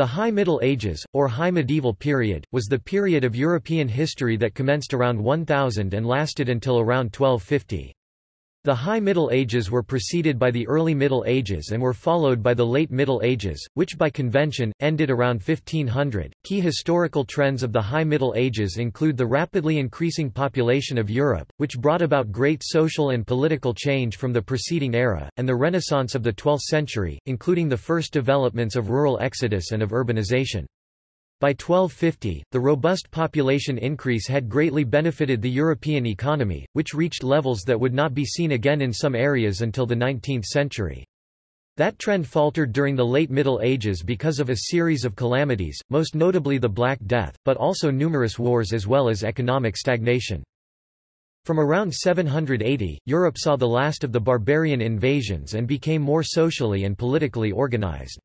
The High Middle Ages, or High Medieval period, was the period of European history that commenced around 1000 and lasted until around 1250. The High Middle Ages were preceded by the Early Middle Ages and were followed by the Late Middle Ages, which by convention, ended around 1500. Key historical trends of the High Middle Ages include the rapidly increasing population of Europe, which brought about great social and political change from the preceding era, and the Renaissance of the 12th century, including the first developments of rural exodus and of urbanization. By 1250, the robust population increase had greatly benefited the European economy, which reached levels that would not be seen again in some areas until the 19th century. That trend faltered during the late Middle Ages because of a series of calamities, most notably the Black Death, but also numerous wars as well as economic stagnation. From around 780, Europe saw the last of the barbarian invasions and became more socially and politically organized.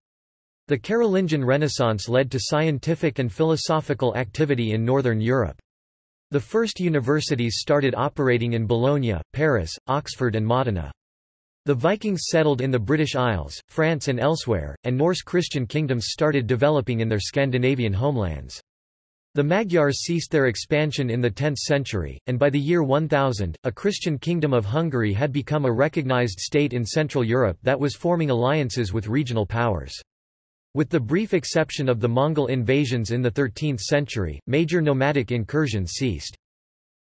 The Carolingian Renaissance led to scientific and philosophical activity in Northern Europe. The first universities started operating in Bologna, Paris, Oxford and Modena. The Vikings settled in the British Isles, France and elsewhere, and Norse Christian kingdoms started developing in their Scandinavian homelands. The Magyars ceased their expansion in the 10th century, and by the year 1000, a Christian kingdom of Hungary had become a recognized state in Central Europe that was forming alliances with regional powers. With the brief exception of the Mongol invasions in the 13th century, major nomadic incursions ceased.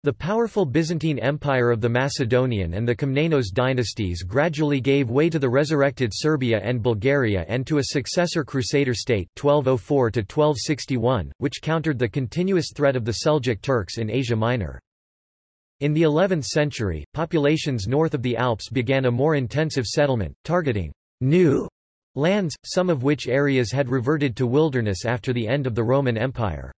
The powerful Byzantine Empire of the Macedonian and the Komnenos dynasties gradually gave way to the resurrected Serbia and Bulgaria and to a successor Crusader state 1204 which countered the continuous threat of the Seljuk Turks in Asia Minor. In the 11th century, populations north of the Alps began a more intensive settlement, targeting new Lands, some of which areas had reverted to wilderness after the end of the Roman Empire.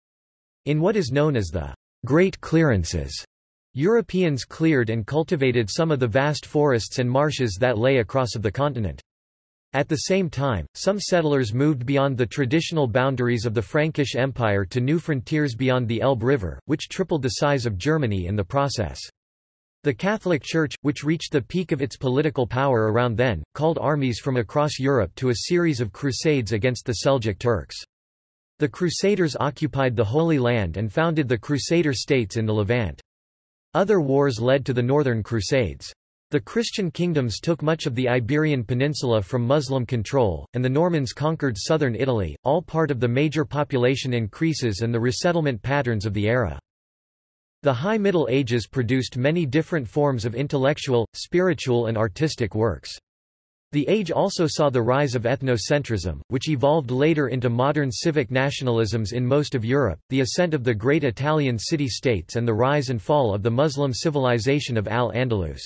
In what is known as the Great Clearances, Europeans cleared and cultivated some of the vast forests and marshes that lay across of the continent. At the same time, some settlers moved beyond the traditional boundaries of the Frankish Empire to new frontiers beyond the Elbe River, which tripled the size of Germany in the process. The Catholic Church, which reached the peak of its political power around then, called armies from across Europe to a series of crusades against the Seljuk Turks. The Crusaders occupied the Holy Land and founded the Crusader states in the Levant. Other wars led to the Northern Crusades. The Christian kingdoms took much of the Iberian Peninsula from Muslim control, and the Normans conquered southern Italy, all part of the major population increases and the resettlement patterns of the era. The High Middle Ages produced many different forms of intellectual, spiritual and artistic works. The age also saw the rise of ethnocentrism, which evolved later into modern civic nationalisms in most of Europe, the ascent of the great Italian city-states and the rise and fall of the Muslim civilization of Al-Andalus.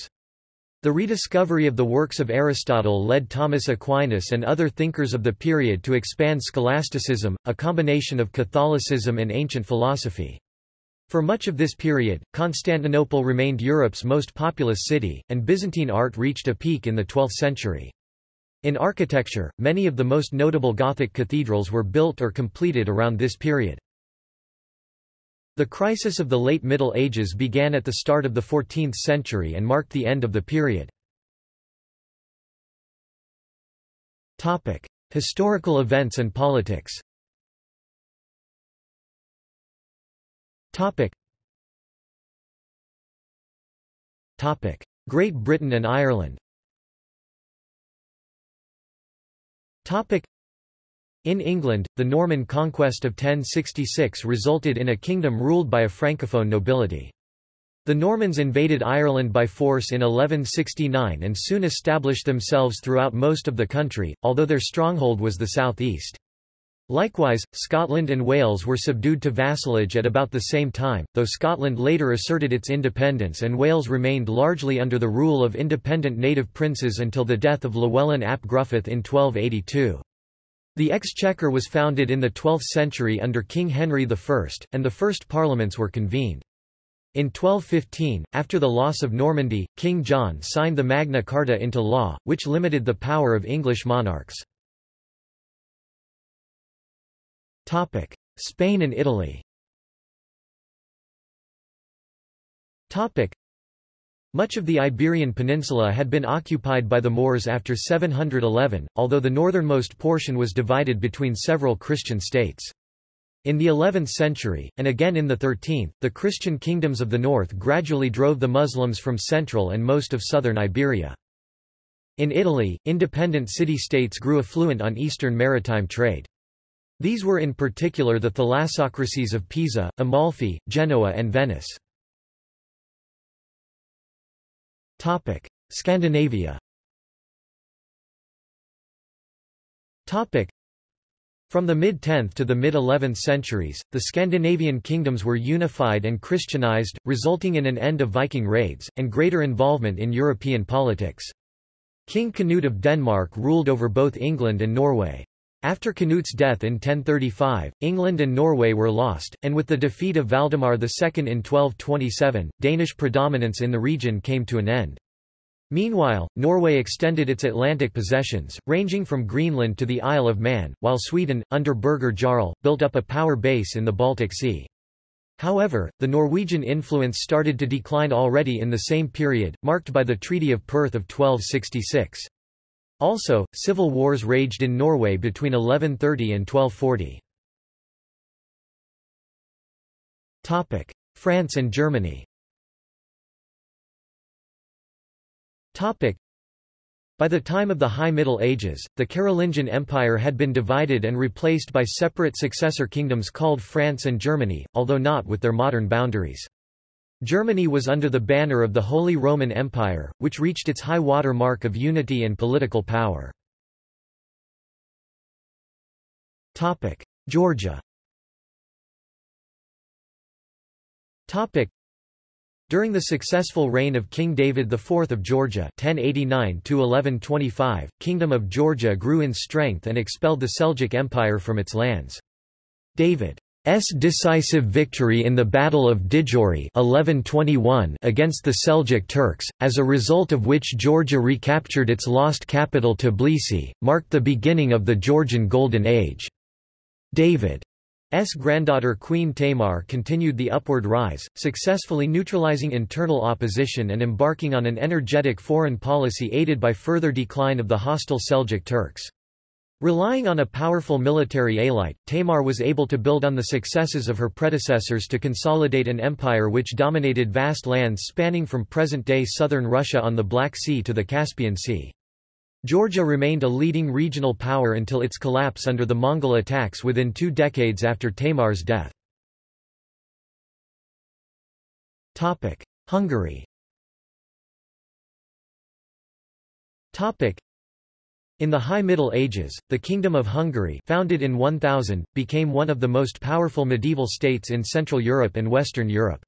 The rediscovery of the works of Aristotle led Thomas Aquinas and other thinkers of the period to expand scholasticism, a combination of Catholicism and ancient philosophy. For much of this period, Constantinople remained Europe's most populous city, and Byzantine art reached a peak in the 12th century. In architecture, many of the most notable Gothic cathedrals were built or completed around this period. The crisis of the late Middle Ages began at the start of the 14th century and marked the end of the period. Topic. Historical events and politics Topic. Topic. Great Britain and Ireland Topic. In England, the Norman conquest of 1066 resulted in a kingdom ruled by a francophone nobility. The Normans invaded Ireland by force in 1169 and soon established themselves throughout most of the country, although their stronghold was the southeast. Likewise, Scotland and Wales were subdued to vassalage at about the same time, though Scotland later asserted its independence and Wales remained largely under the rule of independent native princes until the death of Llewellyn ap Gruffydd in 1282. The Exchequer was founded in the 12th century under King Henry I, and the first parliaments were convened. In 1215, after the loss of Normandy, King John signed the Magna Carta into law, which limited the power of English monarchs. Topic: Spain and Italy. Topic: Much of the Iberian Peninsula had been occupied by the Moors after 711, although the northernmost portion was divided between several Christian states. In the 11th century, and again in the 13th, the Christian kingdoms of the north gradually drove the Muslims from central and most of southern Iberia. In Italy, independent city-states grew affluent on eastern maritime trade. These were in particular the thalassocracies of Pisa, Amalfi, Genoa and Venice. Topic: Scandinavia Topic: from the mid-10th to the mid-11th centuries, the Scandinavian kingdoms were unified and Christianized, resulting in an end of Viking raids, and greater involvement in European politics. King Canute of Denmark ruled over both England and Norway. After Canute's death in 1035, England and Norway were lost, and with the defeat of Valdemar II in 1227, Danish predominance in the region came to an end. Meanwhile, Norway extended its Atlantic possessions, ranging from Greenland to the Isle of Man, while Sweden, under Birger Jarl, built up a power base in the Baltic Sea. However, the Norwegian influence started to decline already in the same period, marked by the Treaty of Perth of 1266. Also, civil wars raged in Norway between 1130 and 1240. France and Germany By the time of the High Middle Ages, the Carolingian Empire had been divided and replaced by separate successor kingdoms called France and Germany, although not with their modern boundaries. Germany was under the banner of the Holy Roman Empire, which reached its high water mark of unity and political power. Georgia during the successful reign of King David IV of Georgia 1089 Kingdom of Georgia grew in strength and expelled the Seljuk Empire from its lands. David's decisive victory in the Battle of Didgori 1121 against the Seljuk Turks, as a result of which Georgia recaptured its lost capital Tbilisi, marked the beginning of the Georgian Golden Age. David S. granddaughter Queen Tamar continued the upward rise, successfully neutralizing internal opposition and embarking on an energetic foreign policy aided by further decline of the hostile Seljuk Turks. Relying on a powerful military elite, Tamar was able to build on the successes of her predecessors to consolidate an empire which dominated vast lands spanning from present-day southern Russia on the Black Sea to the Caspian Sea. Georgia remained a leading regional power until its collapse under the Mongol attacks within two decades after Tamar's death. Hungary in the High Middle Ages, the Kingdom of Hungary founded in 1000, became one of the most powerful medieval states in Central Europe and Western Europe.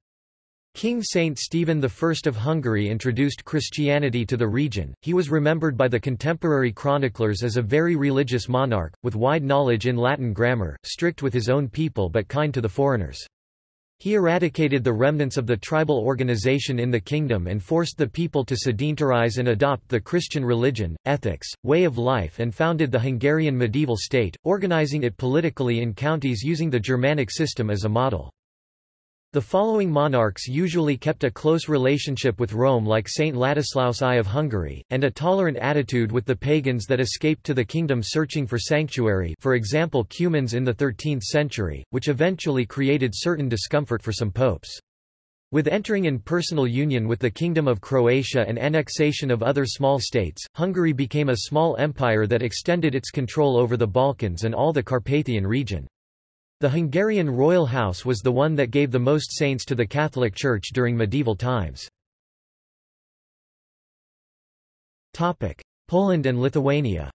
King Saint Stephen I of Hungary introduced Christianity to the region. He was remembered by the contemporary chroniclers as a very religious monarch, with wide knowledge in Latin grammar, strict with his own people but kind to the foreigners. He eradicated the remnants of the tribal organization in the kingdom and forced the people to sedentarize and adopt the Christian religion, ethics, way of life and founded the Hungarian medieval state, organizing it politically in counties using the Germanic system as a model. The following monarchs usually kept a close relationship with Rome like Saint Ladislaus I of Hungary, and a tolerant attitude with the pagans that escaped to the kingdom searching for sanctuary for example Cumans in the 13th century, which eventually created certain discomfort for some popes. With entering in personal union with the Kingdom of Croatia and annexation of other small states, Hungary became a small empire that extended its control over the Balkans and all the Carpathian region. The Hungarian royal house was the one that gave the most saints to the Catholic Church during medieval times. Poland and Lithuania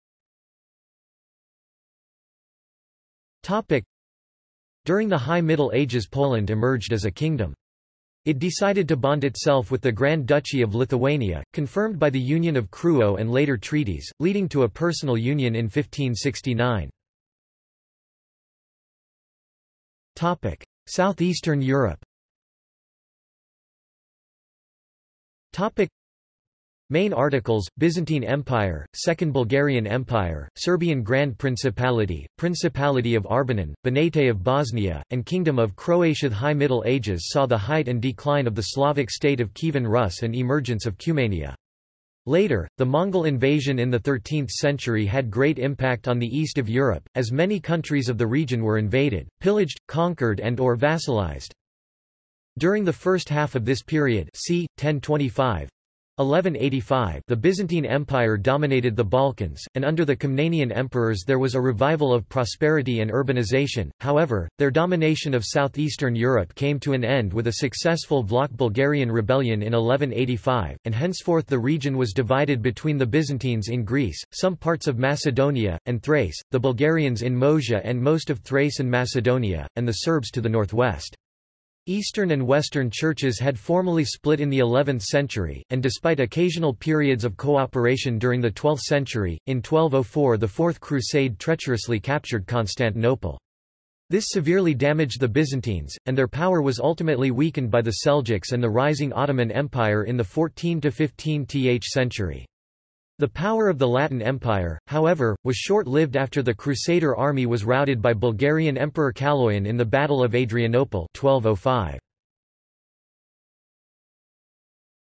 During the High Middle Ages Poland emerged as a kingdom. It decided to bond itself with the Grand Duchy of Lithuania, confirmed by the Union of Krewo and later treaties, leading to a personal union in 1569. Topic: Southeastern Europe. Topic: Main articles, Byzantine Empire, Second Bulgarian Empire, Serbian Grand Principality, Principality of Arbanon, Banate of Bosnia, and Kingdom of Croatia. The High Middle Ages saw the height and decline of the Slavic state of Kievan Rus and emergence of Cumania. Later, the Mongol invasion in the 13th century had great impact on the east of Europe, as many countries of the region were invaded, pillaged, conquered and or vassalized. During the first half of this period c. 1025, 1185 the Byzantine Empire dominated the Balkans, and under the Komnenian emperors there was a revival of prosperity and urbanization, however, their domination of southeastern Europe came to an end with a successful Vlach Bulgarian rebellion in 1185, and henceforth the region was divided between the Byzantines in Greece, some parts of Macedonia, and Thrace, the Bulgarians in Moesia and most of Thrace and Macedonia, and the Serbs to the northwest. Eastern and Western churches had formally split in the 11th century, and despite occasional periods of cooperation during the 12th century, in 1204 the Fourth Crusade treacherously captured Constantinople. This severely damaged the Byzantines, and their power was ultimately weakened by the Seljuks and the rising Ottoman Empire in the 14–15th century. The power of the Latin Empire, however, was short-lived after the Crusader army was routed by Bulgarian Emperor Kaloyan in the Battle of Adrianople 1205.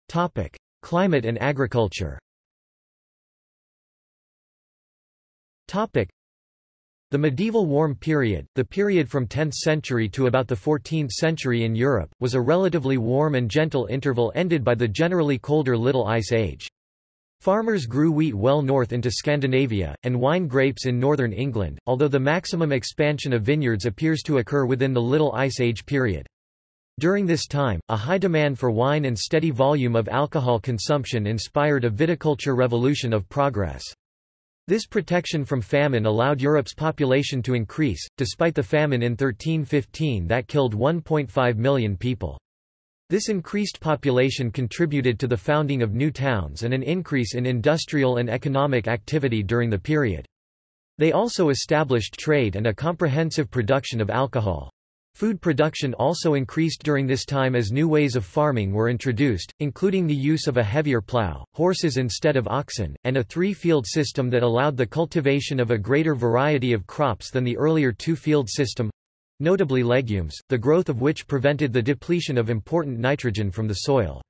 Topic: Climate and agriculture. Topic: The medieval warm period, the period from 10th century to about the 14th century in Europe, was a relatively warm and gentle interval ended by the generally colder Little Ice Age. Farmers grew wheat well north into Scandinavia, and wine grapes in northern England, although the maximum expansion of vineyards appears to occur within the Little Ice Age period. During this time, a high demand for wine and steady volume of alcohol consumption inspired a viticulture revolution of progress. This protection from famine allowed Europe's population to increase, despite the famine in 1315 that killed 1.5 million people. This increased population contributed to the founding of new towns and an increase in industrial and economic activity during the period. They also established trade and a comprehensive production of alcohol. Food production also increased during this time as new ways of farming were introduced, including the use of a heavier plow, horses instead of oxen, and a three-field system that allowed the cultivation of a greater variety of crops than the earlier two-field system notably legumes, the growth of which prevented the depletion of important nitrogen from the soil.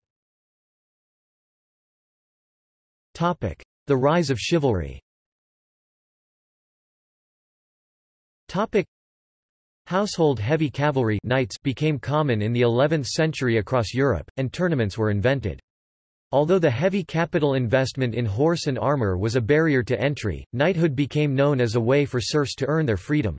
The rise of chivalry Household heavy cavalry knights became common in the 11th century across Europe, and tournaments were invented. Although the heavy capital investment in horse and armor was a barrier to entry, knighthood became known as a way for serfs to earn their freedom.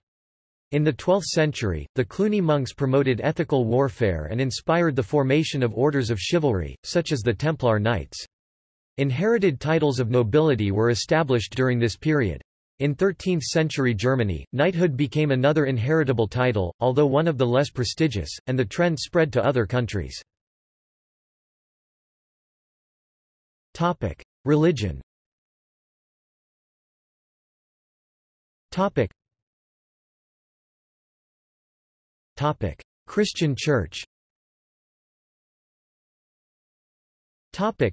In the 12th century, the Cluny monks promoted ethical warfare and inspired the formation of orders of chivalry, such as the Templar Knights. Inherited titles of nobility were established during this period. In 13th-century Germany, knighthood became another inheritable title, although one of the less prestigious, and the trend spread to other countries. Religion Topic: Christian Church. Topic: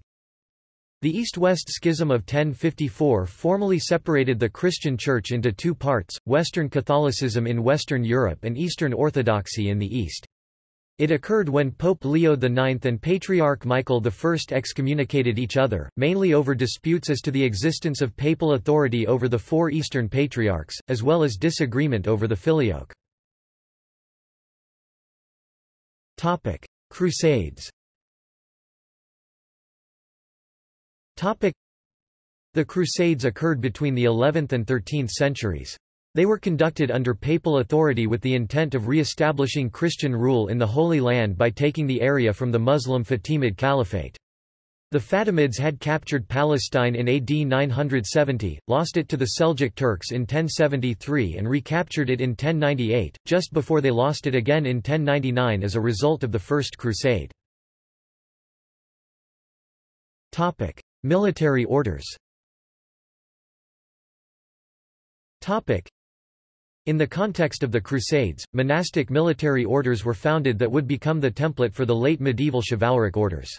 The East-West Schism of 1054 formally separated the Christian Church into two parts, Western Catholicism in Western Europe and Eastern Orthodoxy in the East. It occurred when Pope Leo IX and Patriarch Michael I excommunicated each other, mainly over disputes as to the existence of papal authority over the four Eastern Patriarchs, as well as disagreement over the filioque. Topic: Crusades. Topic: The Crusades occurred between the 11th and 13th centuries. They were conducted under papal authority with the intent of re-establishing Christian rule in the Holy Land by taking the area from the Muslim Fatimid Caliphate. The Fatimids had captured Palestine in AD 970, lost it to the Seljuk Turks in 1073 and recaptured it in 1098, just before they lost it again in 1099 as a result of the First Crusade. Topic. Military orders Topic. in the context of the Crusades, monastic military orders were founded that would become the template for the late medieval chivalric orders.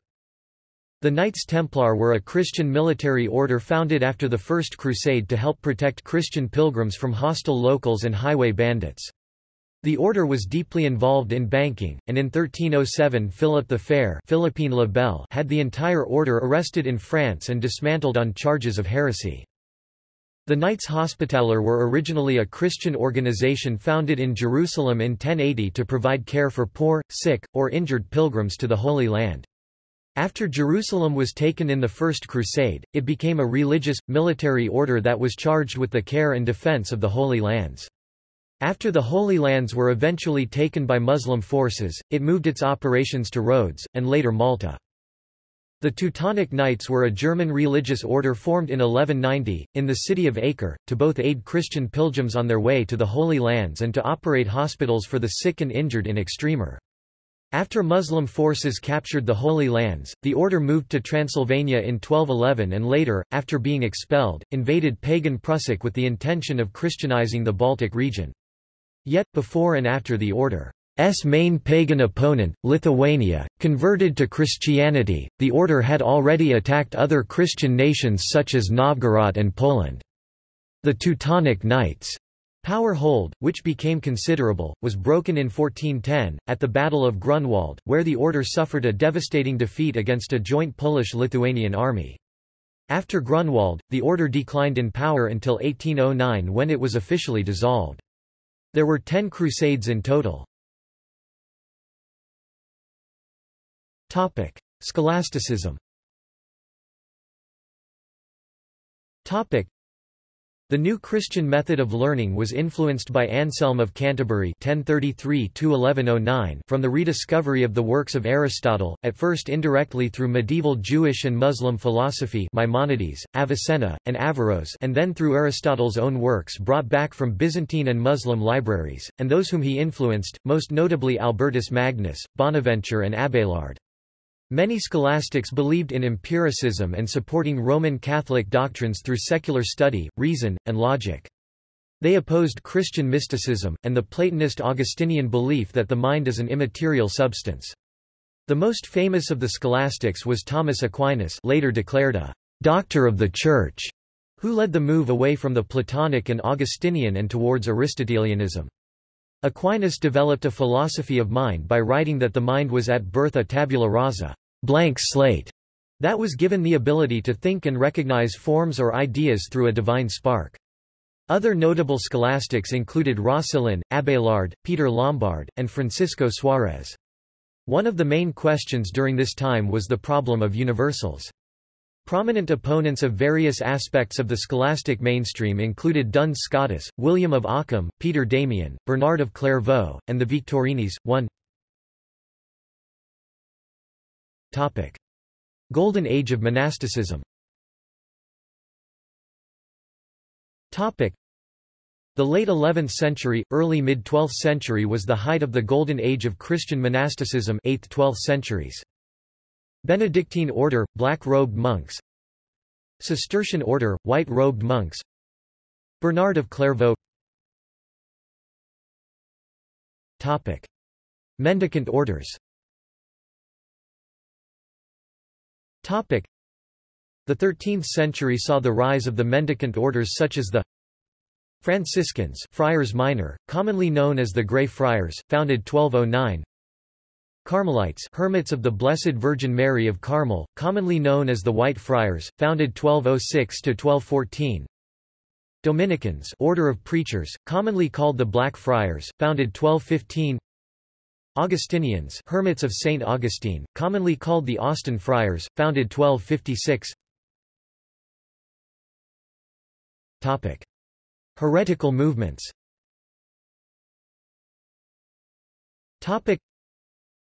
The Knights Templar were a Christian military order founded after the First Crusade to help protect Christian pilgrims from hostile locals and highway bandits. The order was deeply involved in banking, and in 1307 Philip the Fair Philippe le Bel had the entire order arrested in France and dismantled on charges of heresy. The Knights Hospitaller were originally a Christian organization founded in Jerusalem in 1080 to provide care for poor, sick, or injured pilgrims to the Holy Land. After Jerusalem was taken in the First Crusade, it became a religious, military order that was charged with the care and defense of the Holy Lands. After the Holy Lands were eventually taken by Muslim forces, it moved its operations to Rhodes, and later Malta. The Teutonic Knights were a German religious order formed in 1190, in the city of Acre, to both aid Christian pilgrims on their way to the Holy Lands and to operate hospitals for the sick and injured in Outremer. After Muslim forces captured the Holy Lands, the order moved to Transylvania in 1211 and later, after being expelled, invaded pagan Prussia with the intention of Christianizing the Baltic region. Yet, before and after the order's main pagan opponent, Lithuania, converted to Christianity, the order had already attacked other Christian nations such as Novgorod and Poland. The Teutonic Knights Power hold, which became considerable, was broken in 1410, at the Battle of Grunwald, where the order suffered a devastating defeat against a joint Polish-Lithuanian army. After Grunwald, the order declined in power until 1809 when it was officially dissolved. There were ten crusades in total. Topic. Scholasticism the new Christian method of learning was influenced by Anselm of Canterbury 1033 from the rediscovery of the works of Aristotle, at first indirectly through medieval Jewish and Muslim philosophy Maimonides, Avicenna, and Averroes and then through Aristotle's own works brought back from Byzantine and Muslim libraries, and those whom he influenced, most notably Albertus Magnus, Bonaventure and Abelard. Many scholastics believed in empiricism and supporting Roman Catholic doctrines through secular study, reason, and logic. They opposed Christian mysticism, and the Platonist Augustinian belief that the mind is an immaterial substance. The most famous of the scholastics was Thomas Aquinas later declared a «doctor of the Church», who led the move away from the Platonic and Augustinian and towards Aristotelianism. Aquinas developed a philosophy of mind by writing that the mind was at birth a tabula rasa blank slate that was given the ability to think and recognize forms or ideas through a divine spark. Other notable scholastics included Roscelin, Abelard, Peter Lombard, and Francisco Suarez. One of the main questions during this time was the problem of universals. Prominent opponents of various aspects of the scholastic mainstream included Duns Scotus, William of Ockham, Peter Damian, Bernard of Clairvaux, and the Victorines. 1 Topic. Golden Age of monasticism Topic. The late 11th century, early mid-12th century was the height of the Golden Age of Christian monasticism 8th–12th centuries. Benedictine order, black-robed monks Cistercian order, white-robed monks Bernard of Clairvaux Topic. Mendicant orders Topic. The 13th century saw the rise of the mendicant orders such as the Franciscans Friars Minor, commonly known as the Grey Friars, founded 1209 Carmelites Hermits of the Blessed Virgin Mary of Carmel, commonly known as the White Friars, founded 1206–1214 Dominicans Order of Preachers, commonly called the Black Friars, founded 1215 Augustinians Hermits of St. Augustine, commonly called the Austin Friars, founded 1256 Topic. Heretical movements Topic.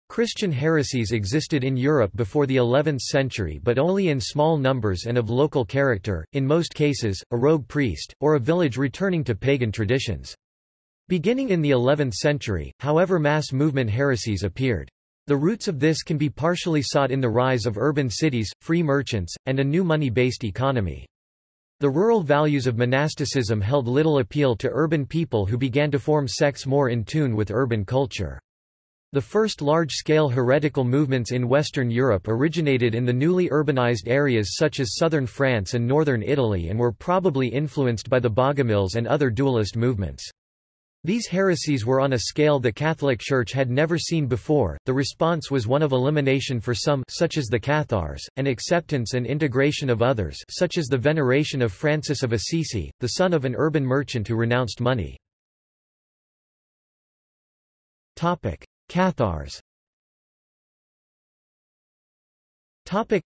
Christian heresies existed in Europe before the 11th century but only in small numbers and of local character, in most cases, a rogue priest, or a village returning to pagan traditions. Beginning in the 11th century, however mass movement heresies appeared. The roots of this can be partially sought in the rise of urban cities, free merchants, and a new money-based economy. The rural values of monasticism held little appeal to urban people who began to form sects more in tune with urban culture. The first large-scale heretical movements in Western Europe originated in the newly urbanized areas such as southern France and northern Italy and were probably influenced by the Bogomils and other dualist movements. These heresies were on a scale the Catholic Church had never seen before. The response was one of elimination for some such as the Cathars, and acceptance and integration of others such as the veneration of Francis of Assisi, the son of an urban merchant who renounced money. Topic: Cathars. Topic: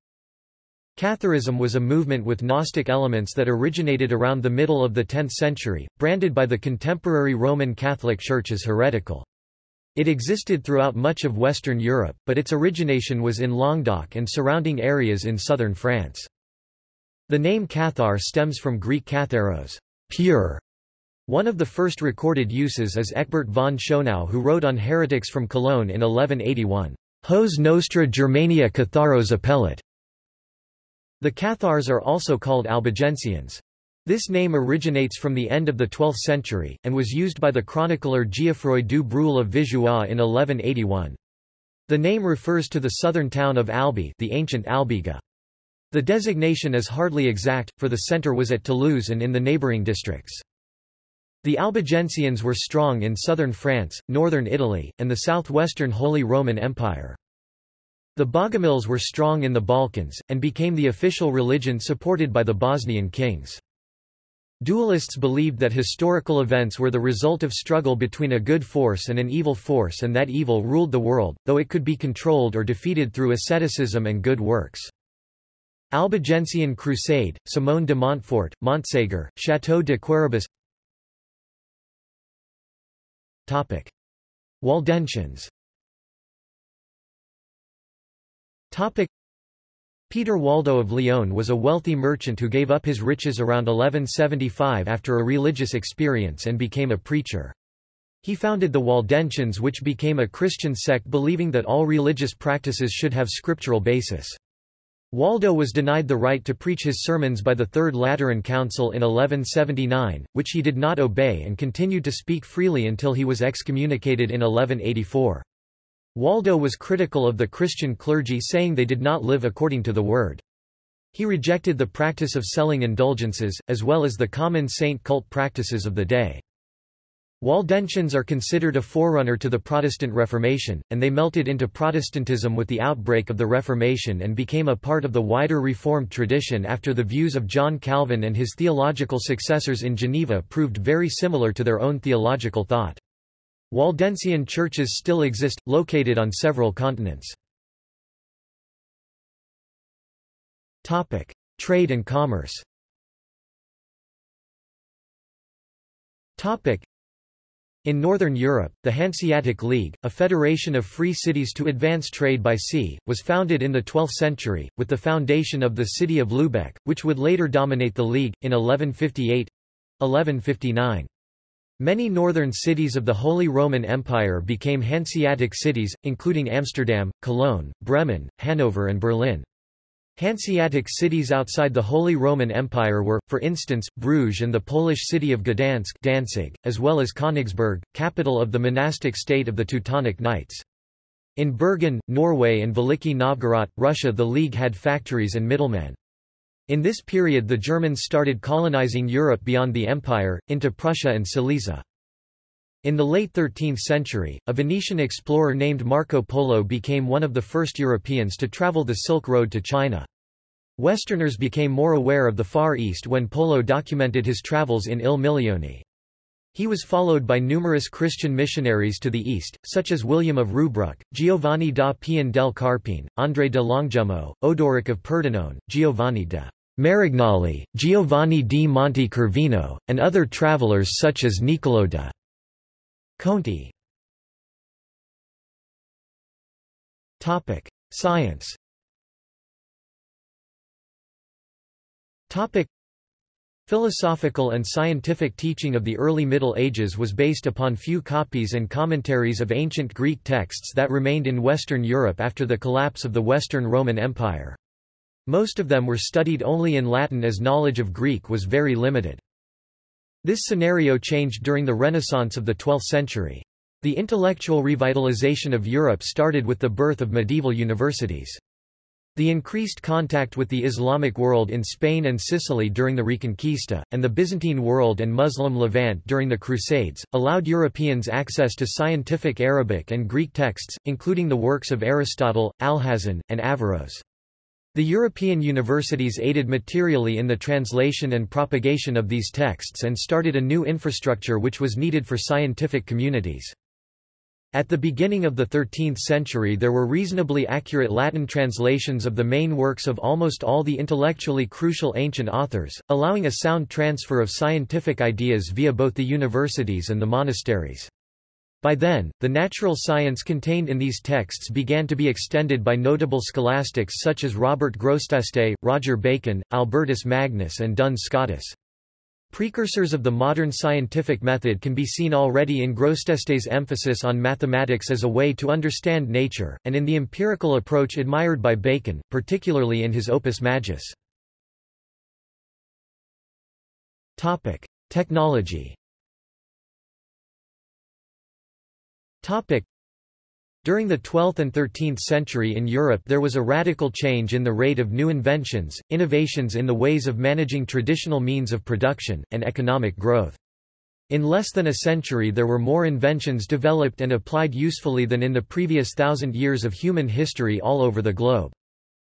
Catharism was a movement with Gnostic elements that originated around the middle of the 10th century, branded by the contemporary Roman Catholic Church as heretical. It existed throughout much of Western Europe, but its origination was in Languedoc and surrounding areas in southern France. The name Cathar stems from Greek katharos, pure. One of the first recorded uses is Ecbert von Schonau who wrote on heretics from Cologne in 1181, Hos nostra Germania Catharos appellat. The Cathars are also called Albigensians. This name originates from the end of the 12th century, and was used by the chronicler Geoffroy du Breuil of Vigeois in 1181. The name refers to the southern town of Albi the ancient Albiga. The designation is hardly exact, for the centre was at Toulouse and in the neighbouring districts. The Albigensians were strong in southern France, northern Italy, and the southwestern Holy Roman Empire. The Bogomils were strong in the Balkans, and became the official religion supported by the Bosnian kings. Dualists believed that historical events were the result of struggle between a good force and an evil force and that evil ruled the world, though it could be controlled or defeated through asceticism and good works. Albigensian Crusade, Simon de Montfort, Montségur, Château de Quéribus Waldensians Topic. Peter Waldo of Lyon was a wealthy merchant who gave up his riches around 1175 after a religious experience and became a preacher. He founded the Waldensians which became a Christian sect believing that all religious practices should have scriptural basis. Waldo was denied the right to preach his sermons by the Third Lateran Council in 1179, which he did not obey and continued to speak freely until he was excommunicated in 1184. Waldo was critical of the Christian clergy saying they did not live according to the Word. He rejected the practice of selling indulgences, as well as the common saint cult practices of the day. Waldensians are considered a forerunner to the Protestant Reformation, and they melted into Protestantism with the outbreak of the Reformation and became a part of the wider Reformed tradition after the views of John Calvin and his theological successors in Geneva proved very similar to their own theological thought. Waldensian churches still exist, located on several continents. Topic: Trade and commerce. Topic: In Northern Europe, the Hanseatic League, a federation of free cities to advance trade by sea, was founded in the 12th century, with the foundation of the city of Lübeck, which would later dominate the League, in 1158 1159. Many northern cities of the Holy Roman Empire became Hanseatic cities, including Amsterdam, Cologne, Bremen, Hanover and Berlin. Hanseatic cities outside the Holy Roman Empire were, for instance, Bruges and the Polish city of Gdansk Danzig, as well as Königsberg, capital of the monastic state of the Teutonic Knights. In Bergen, Norway and Veliki Novgorod, Russia the League had factories and middlemen. In this period the Germans started colonizing Europe beyond the empire, into Prussia and Silesia. In the late 13th century, a Venetian explorer named Marco Polo became one of the first Europeans to travel the Silk Road to China. Westerners became more aware of the Far East when Polo documented his travels in Il Milione. He was followed by numerous Christian missionaries to the east, such as William of Rubruck, Giovanni da Pian del Carpine, André de Longjumeau, Odoric of Pordenone, Giovanni de Marignolli, Giovanni di Monte Corvino, and other travelers such as Niccolò de Conti. Science Philosophical and scientific teaching of the early Middle Ages was based upon few copies and commentaries of ancient Greek texts that remained in Western Europe after the collapse of the Western Roman Empire. Most of them were studied only in Latin as knowledge of Greek was very limited. This scenario changed during the Renaissance of the 12th century. The intellectual revitalization of Europe started with the birth of medieval universities. The increased contact with the Islamic world in Spain and Sicily during the Reconquista, and the Byzantine world and Muslim Levant during the Crusades, allowed Europeans access to scientific Arabic and Greek texts, including the works of Aristotle, Alhazen, and Averroes. The European universities aided materially in the translation and propagation of these texts and started a new infrastructure which was needed for scientific communities. At the beginning of the 13th century there were reasonably accurate Latin translations of the main works of almost all the intellectually crucial ancient authors, allowing a sound transfer of scientific ideas via both the universities and the monasteries. By then, the natural science contained in these texts began to be extended by notable scholastics such as Robert Grosseteste, Roger Bacon, Albertus Magnus and Duns Scotus. Precursors of the modern scientific method can be seen already in Grosseteste's emphasis on mathematics as a way to understand nature, and in the empirical approach admired by Bacon, particularly in his Opus Majus. Technology during the 12th and 13th century in Europe there was a radical change in the rate of new inventions, innovations in the ways of managing traditional means of production, and economic growth. In less than a century there were more inventions developed and applied usefully than in the previous thousand years of human history all over the globe.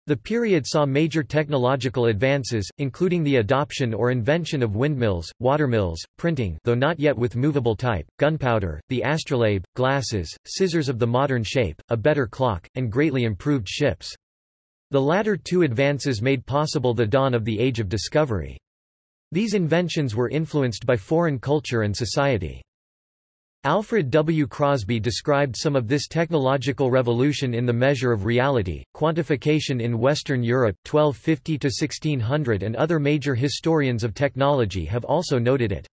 The period saw major technological advances, including the adoption or invention of windmills, watermills, printing though not yet with movable type, gunpowder, the astrolabe, glasses, scissors of the modern shape, a better clock, and greatly improved ships. The latter two advances made possible the dawn of the Age of Discovery. These inventions were influenced by foreign culture and society. Alfred W. Crosby described some of this technological revolution in The Measure of Reality, Quantification in Western Europe 1250–1600 and other major historians of technology have also noted it.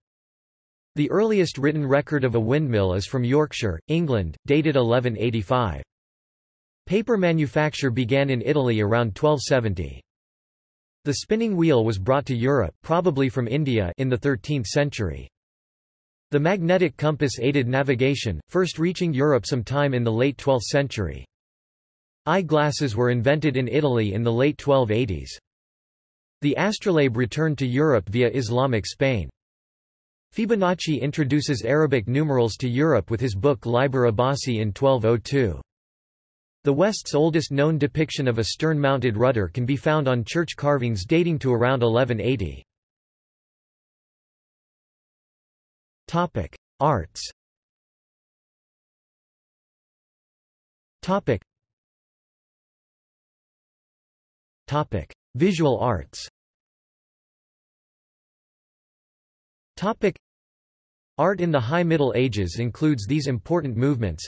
The earliest written record of a windmill is from Yorkshire, England, dated 1185. Paper manufacture began in Italy around 1270. The spinning wheel was brought to Europe probably from India in the 13th century. The magnetic compass aided navigation, first reaching Europe sometime in the late 12th century. Eye-glasses were invented in Italy in the late 1280s. The astrolabe returned to Europe via Islamic Spain. Fibonacci introduces Arabic numerals to Europe with his book Liber Abaci in 1202. The West's oldest known depiction of a stern-mounted rudder can be found on church carvings dating to around 1180. Topic: Arts. Topic. Topic: Visual arts. Topic: Art in the High Middle Ages includes these important movements.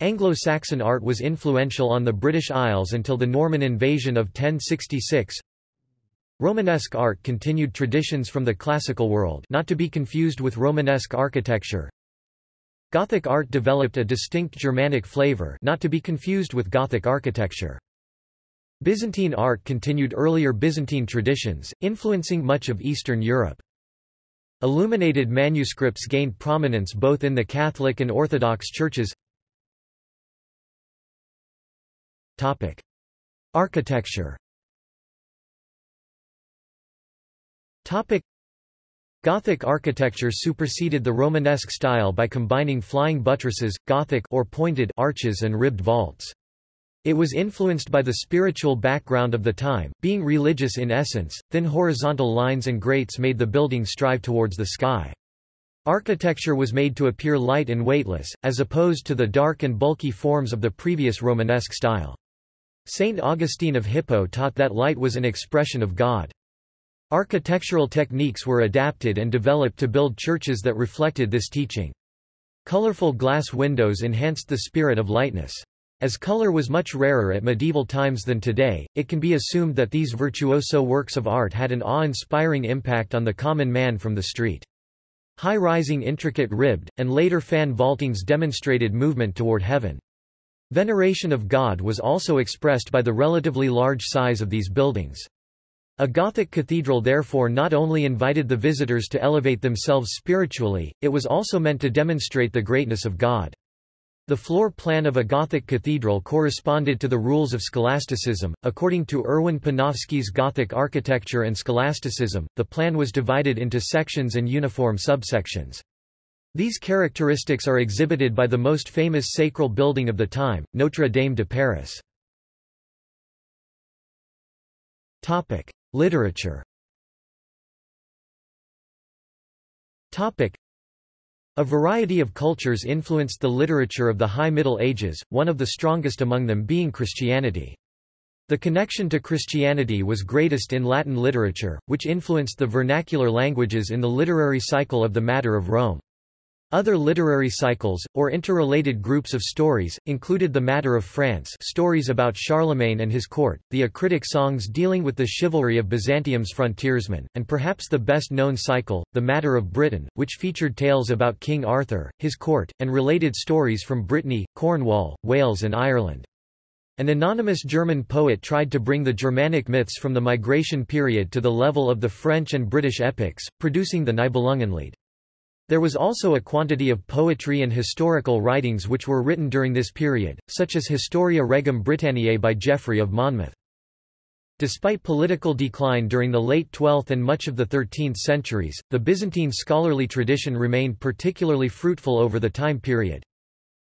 Anglo-Saxon art was influential on the British Isles until the Norman invasion of 1066. Romanesque art continued traditions from the classical world not to be confused with Romanesque architecture. Gothic art developed a distinct Germanic flavor not to be confused with Gothic architecture. Byzantine art continued earlier Byzantine traditions, influencing much of Eastern Europe. Illuminated manuscripts gained prominence both in the Catholic and Orthodox churches. Architecture Topic Gothic architecture superseded the Romanesque style by combining flying buttresses, Gothic or pointed arches and ribbed vaults. It was influenced by the spiritual background of the time, being religious in essence, thin horizontal lines and grates made the building strive towards the sky. Architecture was made to appear light and weightless, as opposed to the dark and bulky forms of the previous Romanesque style. Saint Augustine of Hippo taught that light was an expression of God. Architectural techniques were adapted and developed to build churches that reflected this teaching. Colorful glass windows enhanced the spirit of lightness. As color was much rarer at medieval times than today, it can be assumed that these virtuoso works of art had an awe-inspiring impact on the common man from the street. High-rising intricate ribbed, and later fan vaultings demonstrated movement toward heaven. Veneration of God was also expressed by the relatively large size of these buildings. A Gothic cathedral therefore not only invited the visitors to elevate themselves spiritually, it was also meant to demonstrate the greatness of God. The floor plan of a Gothic cathedral corresponded to the rules of scholasticism. According to Erwin Panofsky's Gothic architecture and scholasticism, the plan was divided into sections and uniform subsections. These characteristics are exhibited by the most famous sacral building of the time, Notre Dame de Paris. Topic: Literature. Topic: a variety of cultures influenced the literature of the High Middle Ages, one of the strongest among them being Christianity. The connection to Christianity was greatest in Latin literature, which influenced the vernacular languages in the literary cycle of the Matter of Rome. Other literary cycles, or interrelated groups of stories, included The Matter of France stories about Charlemagne and his court, the acritic songs dealing with the chivalry of Byzantium's frontiersmen, and perhaps the best-known cycle, The Matter of Britain, which featured tales about King Arthur, his court, and related stories from Brittany, Cornwall, Wales and Ireland. An anonymous German poet tried to bring the Germanic myths from the migration period to the level of the French and British epics, producing the Nibelungenlied. There was also a quantity of poetry and historical writings which were written during this period, such as Historia Regum Britanniae by Geoffrey of Monmouth. Despite political decline during the late 12th and much of the 13th centuries, the Byzantine scholarly tradition remained particularly fruitful over the time period.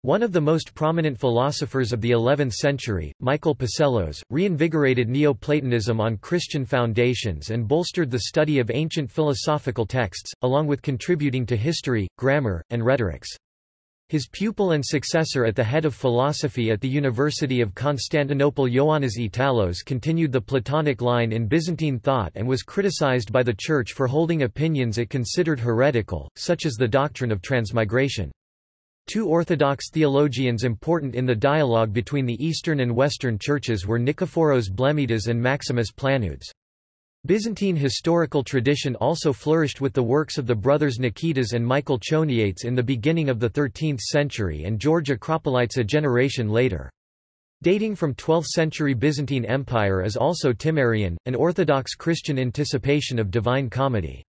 One of the most prominent philosophers of the 11th century, Michael Psellos, reinvigorated Neoplatonism on Christian foundations and bolstered the study of ancient philosophical texts, along with contributing to history, grammar, and rhetorics. His pupil and successor at the head of philosophy at the University of Constantinople Ioannis Italos continued the Platonic line in Byzantine thought and was criticized by the Church for holding opinions it considered heretical, such as the doctrine of transmigration. Two Orthodox theologians important in the dialogue between the Eastern and Western churches were Nikephoros Blemmydes and Maximus Planudes. Byzantine historical tradition also flourished with the works of the brothers Nikitas and Michael Choniates in the beginning of the 13th century and George Acropolites a generation later. Dating from 12th-century Byzantine Empire is also Timarion, an Orthodox Christian anticipation of Divine Comedy.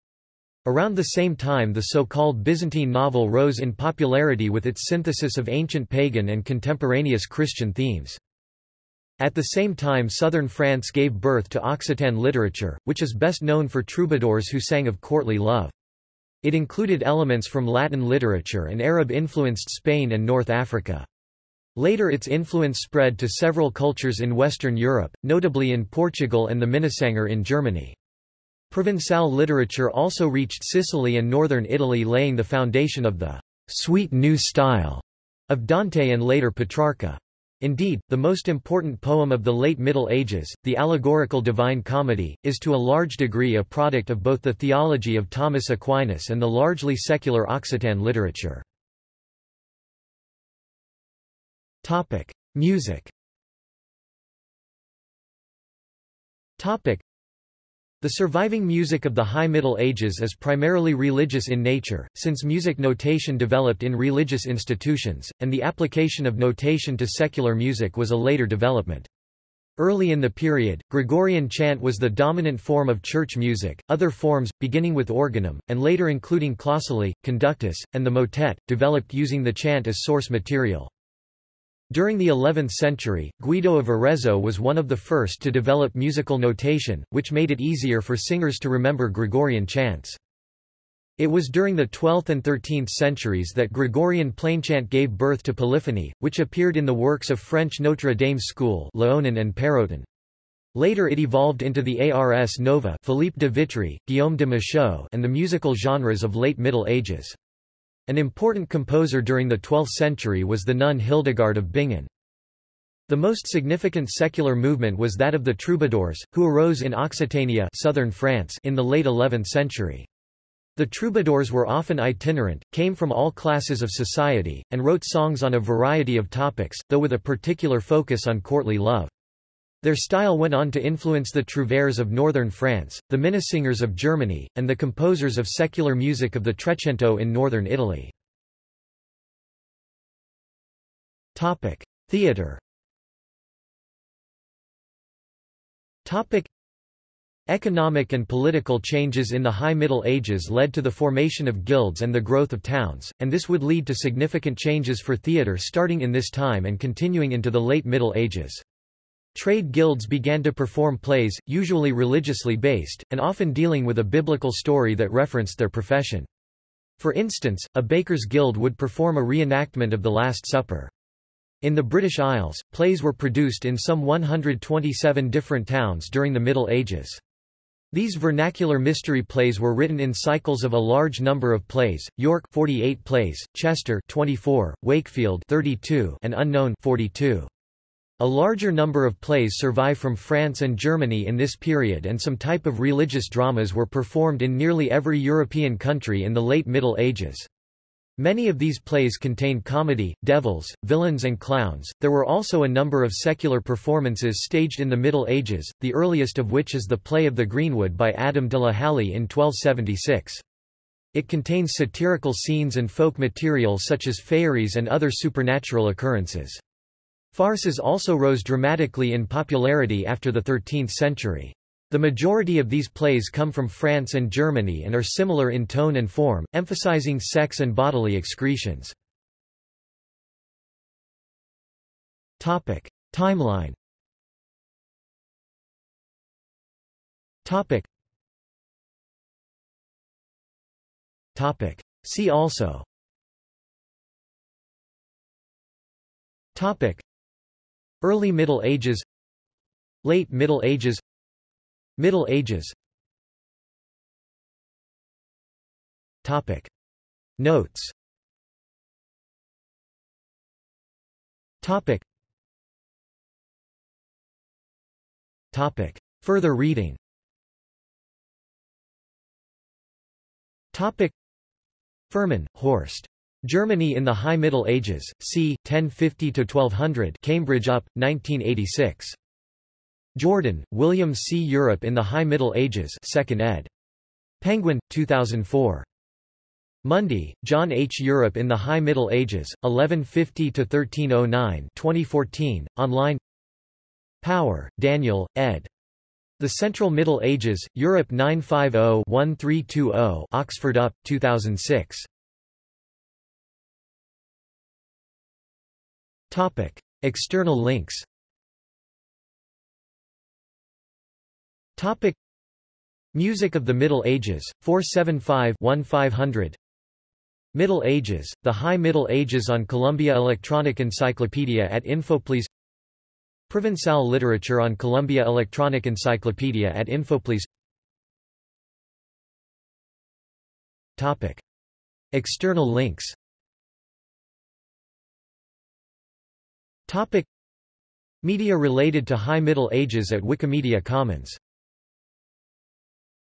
Around the same time the so-called Byzantine novel rose in popularity with its synthesis of ancient pagan and contemporaneous Christian themes. At the same time southern France gave birth to Occitan literature, which is best known for troubadours who sang of courtly love. It included elements from Latin literature and Arab-influenced Spain and North Africa. Later its influence spread to several cultures in Western Europe, notably in Portugal and the Minnesänger in Germany. Provençal literature also reached Sicily and northern Italy laying the foundation of the sweet new style of Dante and later Petrarca. Indeed, the most important poem of the late Middle Ages, the allegorical Divine Comedy, is to a large degree a product of both the theology of Thomas Aquinas and the largely secular Occitan literature. Topic. Music the surviving music of the High Middle Ages is primarily religious in nature, since music notation developed in religious institutions, and the application of notation to secular music was a later development. Early in the period, Gregorian chant was the dominant form of church music. Other forms, beginning with organum, and later including clausulae, conductus, and the motet, developed using the chant as source material. During the 11th century, Guido of Arezzo was one of the first to develop musical notation, which made it easier for singers to remember Gregorian chants. It was during the 12th and 13th centuries that Gregorian plainchant gave birth to polyphony, which appeared in the works of French Notre Dame school Léonin and Pérotin. Later it evolved into the Ars Nova Philippe de Vitry, Guillaume de Machaut and the musical genres of late Middle Ages. An important composer during the 12th century was the nun Hildegard of Bingen. The most significant secular movement was that of the troubadours, who arose in Occitania southern France in the late 11th century. The troubadours were often itinerant, came from all classes of society, and wrote songs on a variety of topics, though with a particular focus on courtly love. Their style went on to influence the trouvères of northern France, the Minnesingers of Germany, and the composers of secular music of the Trecento in northern Italy. Theatre Economic and political changes in the High Middle Ages led to the formation of guilds and the growth of towns, and this would lead to significant changes for theatre starting in this time and continuing into the late Middle Ages. Trade guilds began to perform plays, usually religiously based, and often dealing with a biblical story that referenced their profession. For instance, a baker's guild would perform a reenactment of the Last Supper. In the British Isles, plays were produced in some 127 different towns during the Middle Ages. These vernacular mystery plays were written in cycles of a large number of plays, York 48 plays, Chester 24, Wakefield 32 and Unknown 42. A larger number of plays survive from France and Germany in this period and some type of religious dramas were performed in nearly every European country in the late Middle Ages. Many of these plays contained comedy, devils, villains and clowns. There were also a number of secular performances staged in the Middle Ages, the earliest of which is the play of the Greenwood by Adam de la Halle in 1276. It contains satirical scenes and folk material such as fairies and other supernatural occurrences. Farces also rose dramatically in popularity after the 13th century. The majority of these plays come from France and Germany and are similar in tone and form, emphasizing sex and bodily excretions. Topic. Timeline Topic. Topic. See also Topic. Early Middle Ages Late Middle Ages Middle Ages Topic. Notes Topic. Topic. Further reading Topic. Fuhrmann, Horst. Germany in the High Middle Ages, c. 1050–1200 Cambridge UP, 1986. Jordan, William C. Europe in the High Middle Ages 2nd ed. Penguin, 2004. Mundy, John H. Europe in the High Middle Ages, 1150–1309 2014, online Power, Daniel, ed. The Central Middle Ages, Europe 950-1320 Oxford UP, 2006. Topic. External links. Topic. Music of the Middle Ages, 475-1500 Middle Ages, the High Middle Ages on Columbia Electronic Encyclopedia at Infoplease. Provençal literature on Columbia Electronic Encyclopedia at Infoplease. Topic. External links Topic. Media related to High Middle Ages at Wikimedia Commons